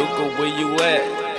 Luca, where you at?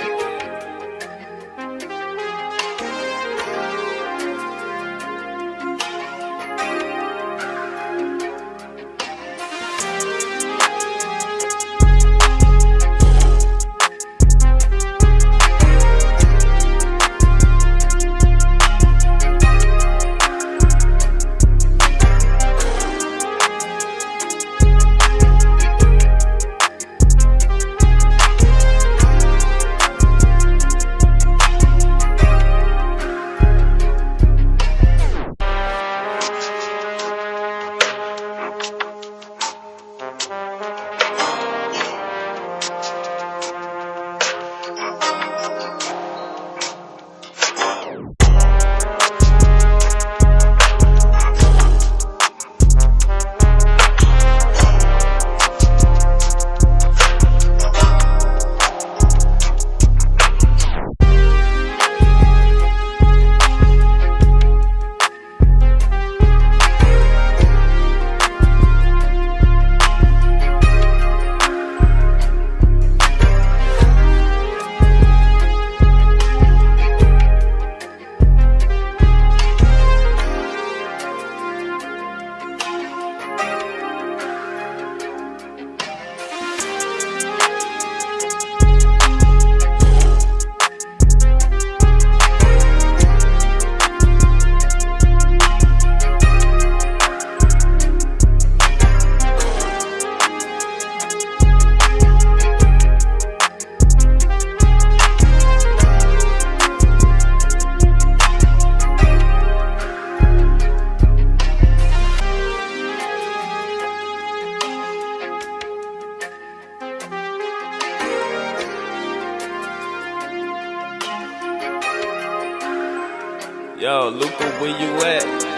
Yo, Luca, where you at?